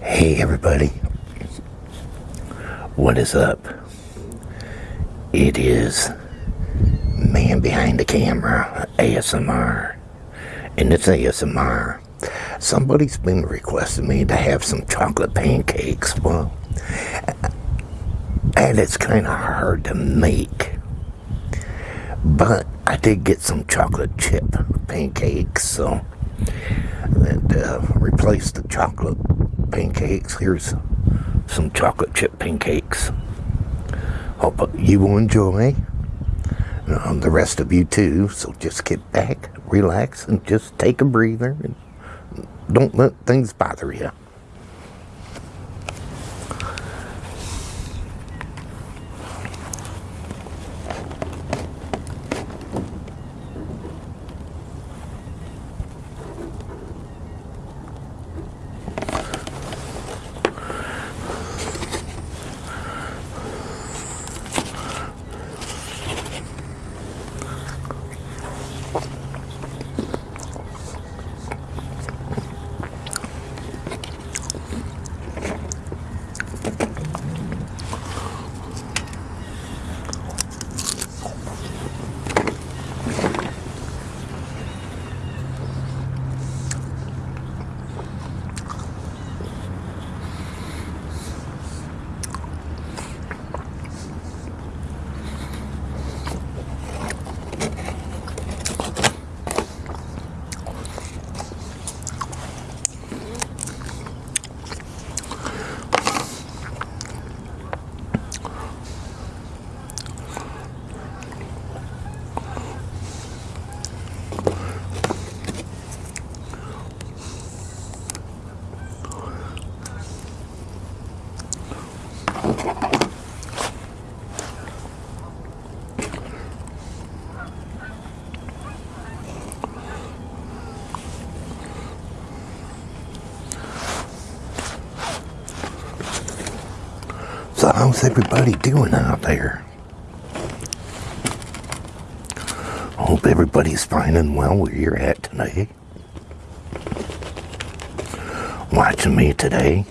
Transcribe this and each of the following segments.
Hey everybody, what is up? It is man behind the camera, ASMR, and it's ASMR. Somebody's been requesting me to have some chocolate pancakes. Well, and it's kind of hard to make, but I did get some chocolate chip pancakes, so and uh, replace the chocolate pancakes. Here's some chocolate chip pancakes. Hope you will enjoy. Um, the rest of you too. So just get back, relax, and just take a breather. And don't let things bother you. So how's everybody doing out there? Hope everybody's fine and well where you're at today. Watching me today.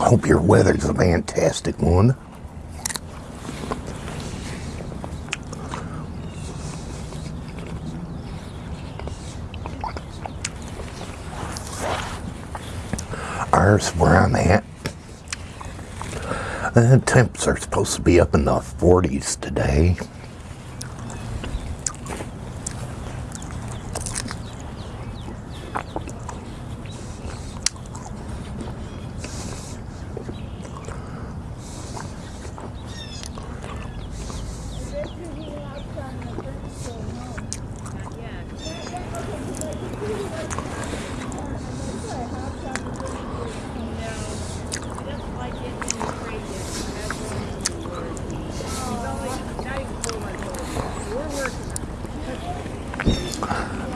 Hope your weather's a fantastic one. Ours, where I'm at, the temps are supposed to be up in the 40s today.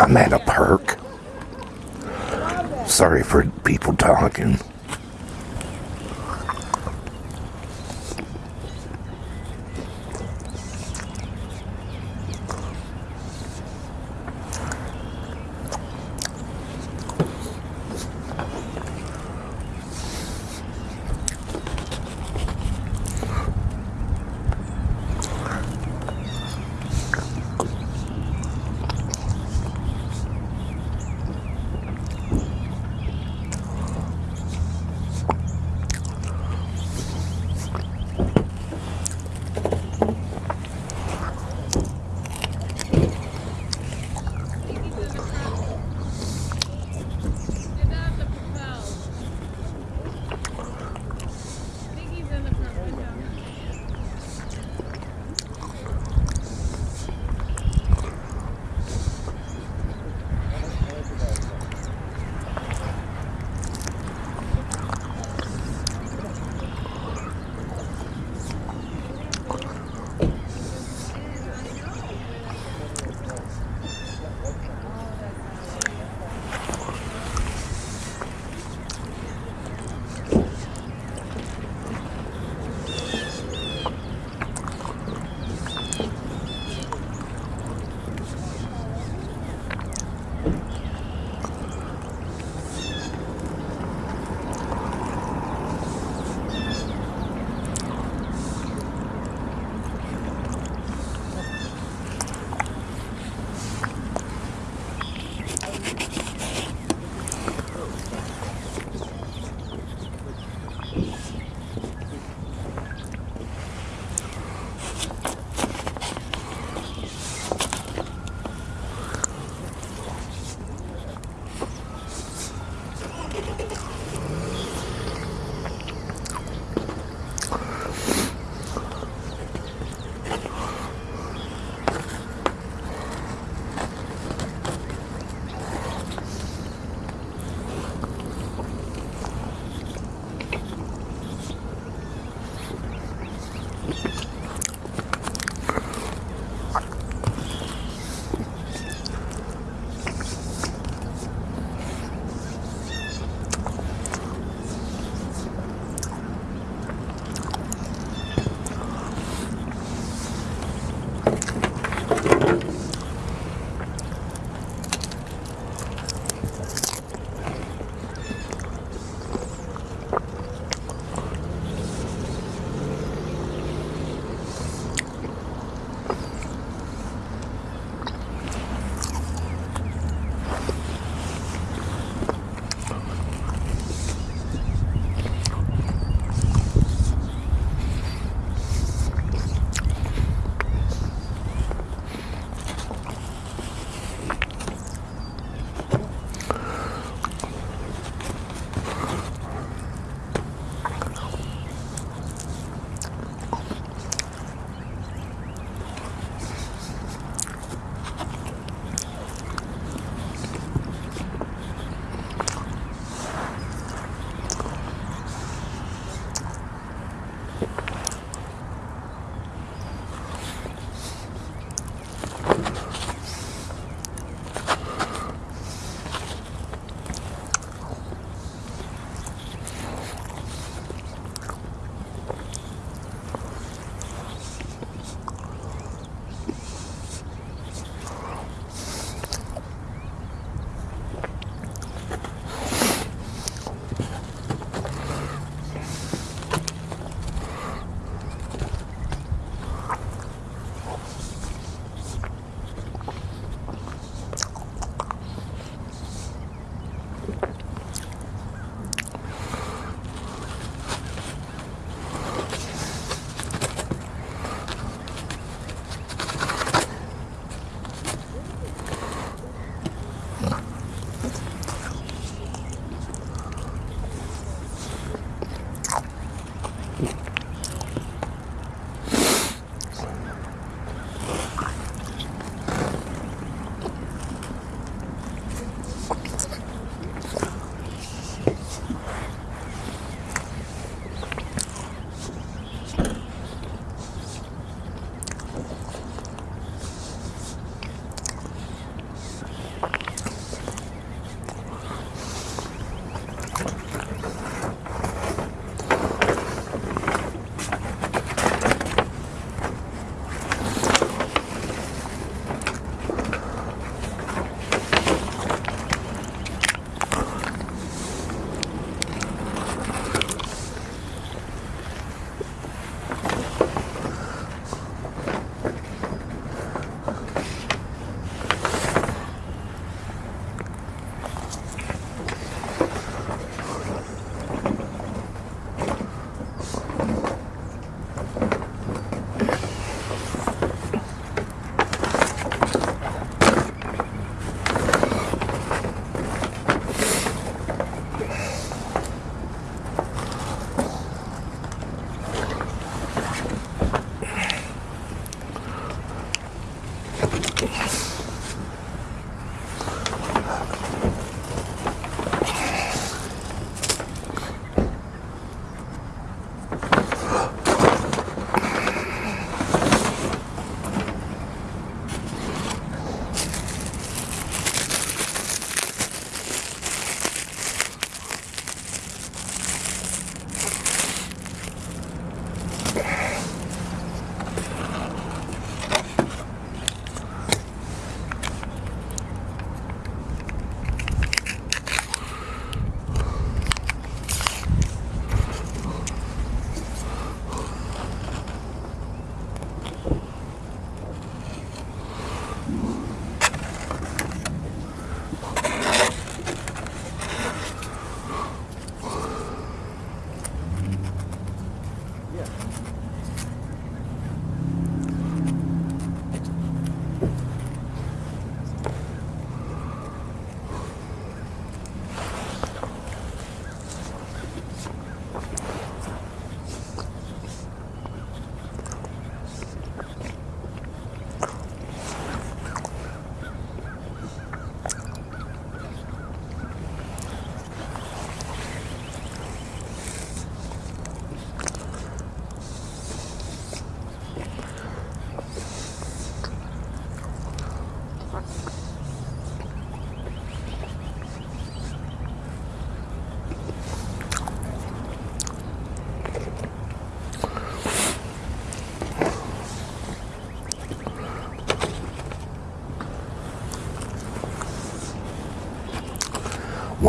I'm at a park. Sorry for people talking.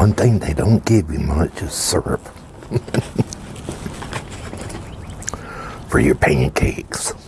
One thing they don't give you much is syrup for your pancakes.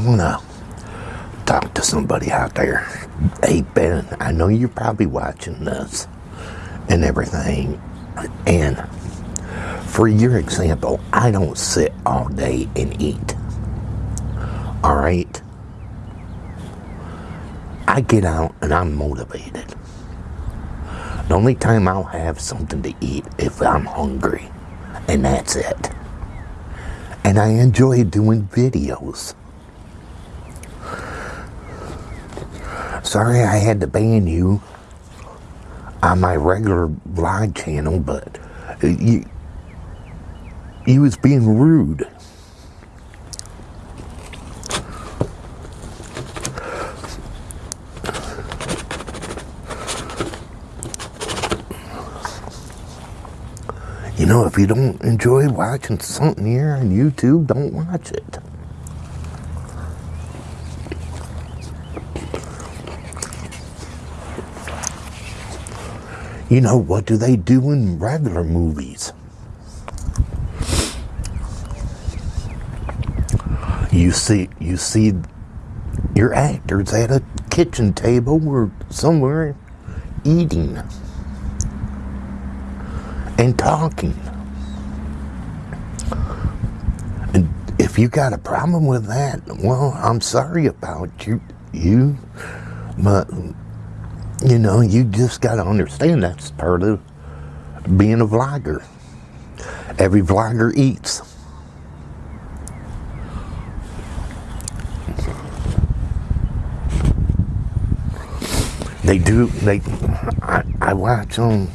I'm gonna talk to somebody out there. Hey, Ben, I know you're probably watching this and everything. And for your example, I don't sit all day and eat. All right? I get out and I'm motivated. The only time I'll have something to eat if I'm hungry, and that's it. And I enjoy doing videos. Sorry I had to ban you on my regular vlog channel, but uh, you, you was being rude. You know, if you don't enjoy watching something here on YouTube, don't watch it. You know, what do they do in regular movies? You see, you see your actors at a kitchen table or somewhere eating and talking. And if you got a problem with that, well, I'm sorry about you, you, but you know, you just got to understand that's part of being a vlogger. Every vlogger eats. They do, they, I, I watch them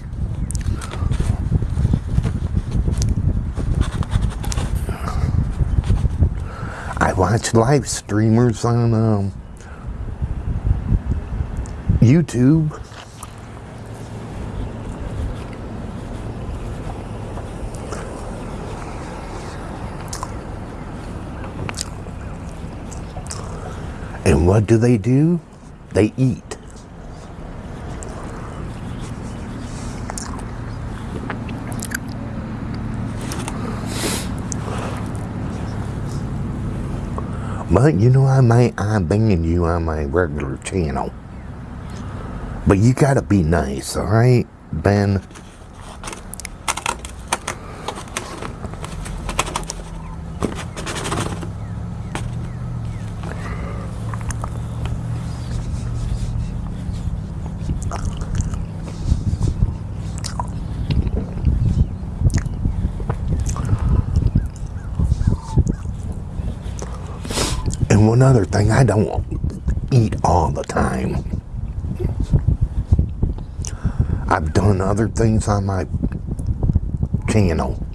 I watch live streamers on um, YouTube. And what do they do? They eat. But you know, I might I'm you on my regular channel. But you gotta be nice, alright, Ben? And one other thing, I don't eat all the time. I've done other things on my channel.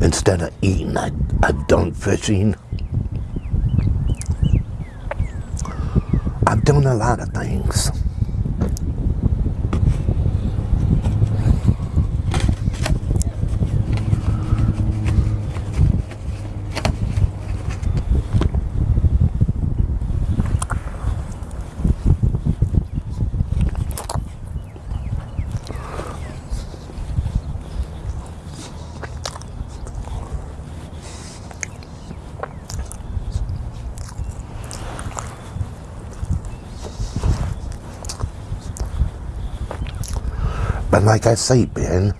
Instead of eating, I, I've done fishing. I've done a lot of things. But like I say, Ben,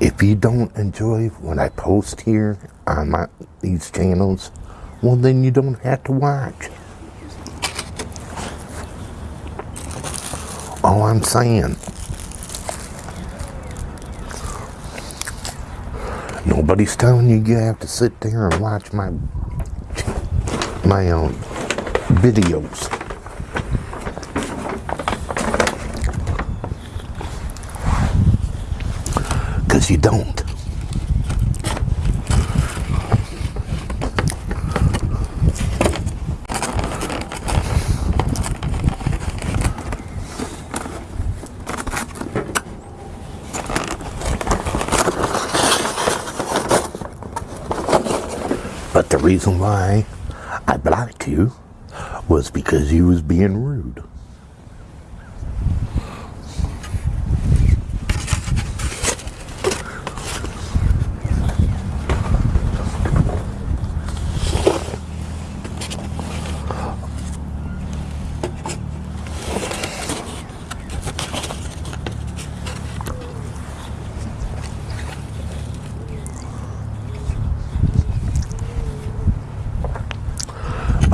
if you don't enjoy what I post here on my these channels, well then you don't have to watch. All I'm saying. Nobody's telling you you have to sit there and watch my my own videos. Because you don't. But the reason why I blocked you was because you was being rude.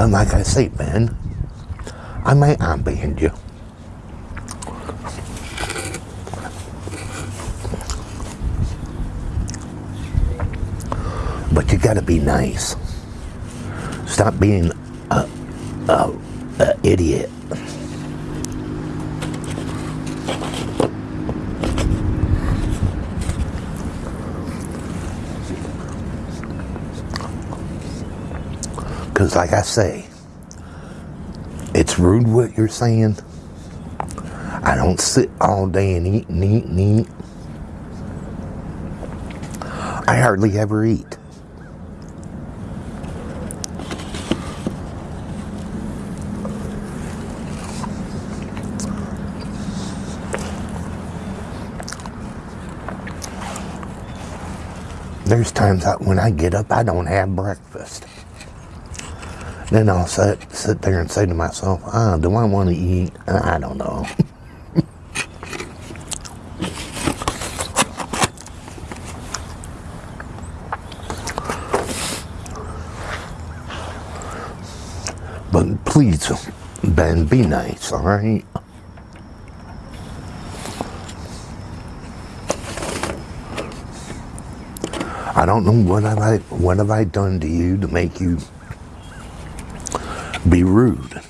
But like I say, man, I might unban you. But you gotta be nice. Stop being a, a, a idiot. Because, like I say, it's rude what you're saying. I don't sit all day and eat and eat and eat. I hardly ever eat. There's times when I get up, I don't have breakfast. Then I'll sit, sit there and say to myself, ah, do I want to eat? I don't know. but please, Ben, be nice, all right? I don't know what have I what have I done to you to make you be rude.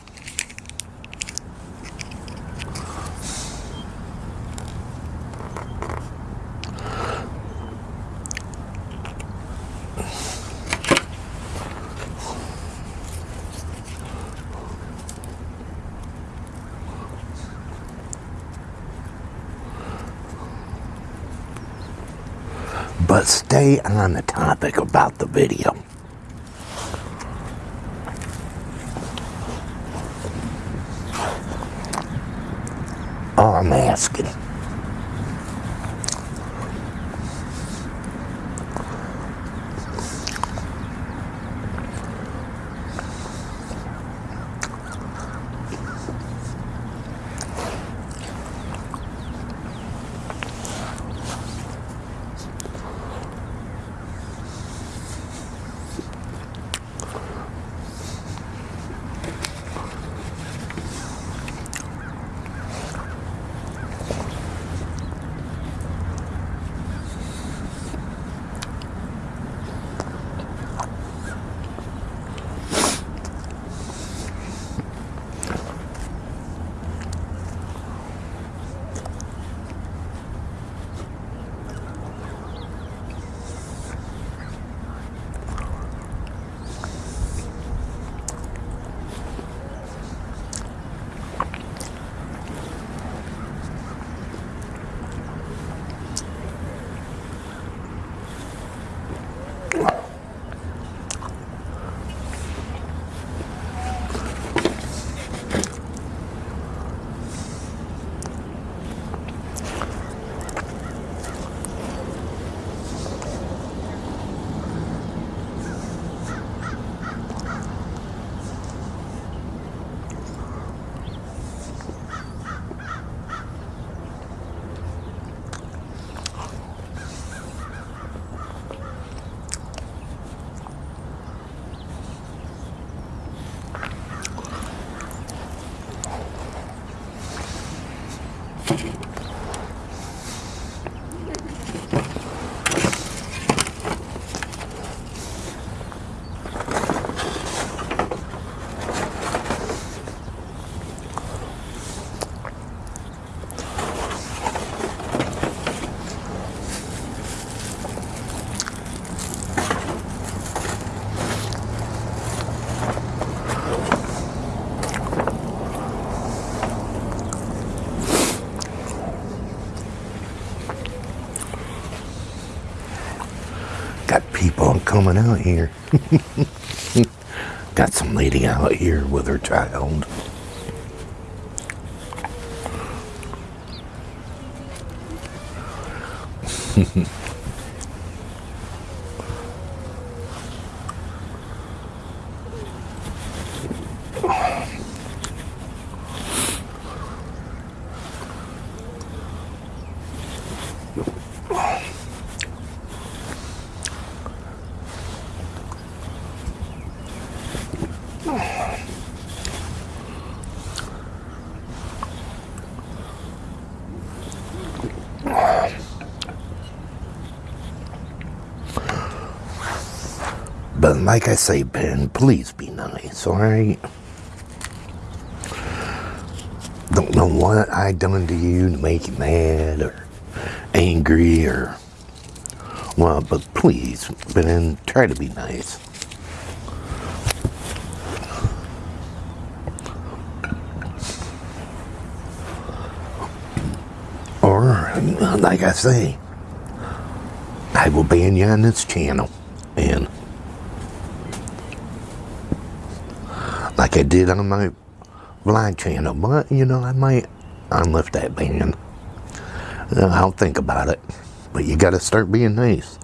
But stay on the topic about the video. Coming out here. Got some lady out here with her child. But like I say, Ben, please be nice, alright? Don't know what I done to you to make you mad or angry or well, but please, Ben, try to be nice. Or, like I say, I will ban you on this channel. And like I did on my blind channel. But, you know, I might unlift that ban. Uh, I'll think about it. But you got to start being nice.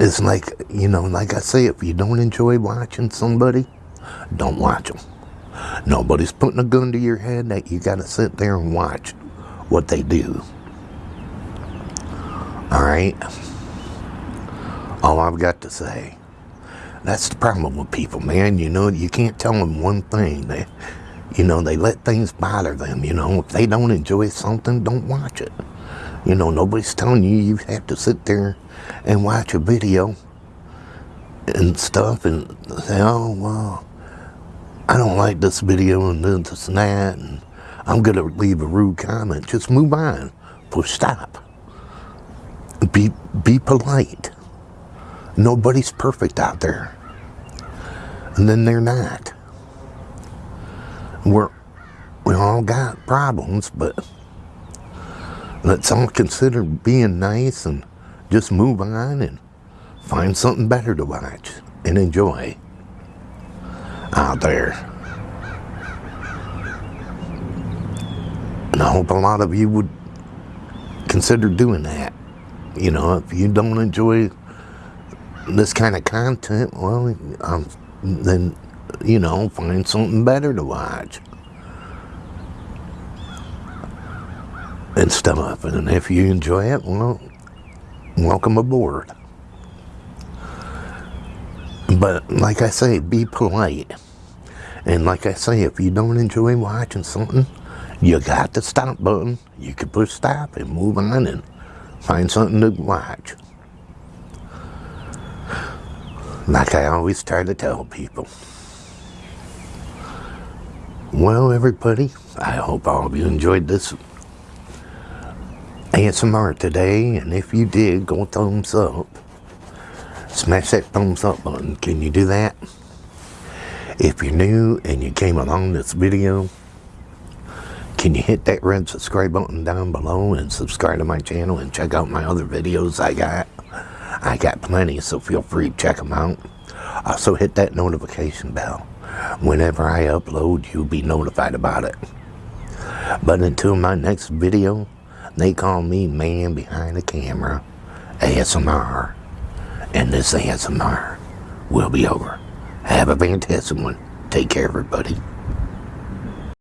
It's like, you know, like I say, if you don't enjoy watching somebody, don't watch them. Nobody's putting a gun to your head that you got to sit there and watch what they do. All right? All I've got to say. That's the problem with people, man. You know, you can't tell them one thing. They, you know, they let things bother them. You know, if they don't enjoy something, don't watch it. You know, nobody's telling you you have to sit there and watch a video and stuff and say, oh, well, I don't like this video and this and that, and I'm going to leave a rude comment. Just move on. Push stop. Be, be polite. Nobody's perfect out there. And then they're not. We're, we all got problems, but let's all consider being nice and just move on and find something better to watch and enjoy out there. And I hope a lot of you would consider doing that. You know, if you don't enjoy this kind of content, well, um, then, you know, find something better to watch. And stuff. And if you enjoy it, well, welcome aboard. But like I say, be polite. And like I say, if you don't enjoy watching something, you got the stop button. You can push stop and move on and find something to watch. Like I always try to tell people. Well, everybody, I hope all of you enjoyed this ASMR today. And if you did, go thumbs up. Smash that thumbs up button. Can you do that? If you're new and you came along this video, can you hit that red subscribe button down below and subscribe to my channel and check out my other videos I got? I got plenty, so feel free to check them out. Also hit that notification bell. Whenever I upload, you'll be notified about it. But until my next video, they call me man behind the camera, ASMR. And this ASMR will be over. Have a fantastic one. Take care, everybody.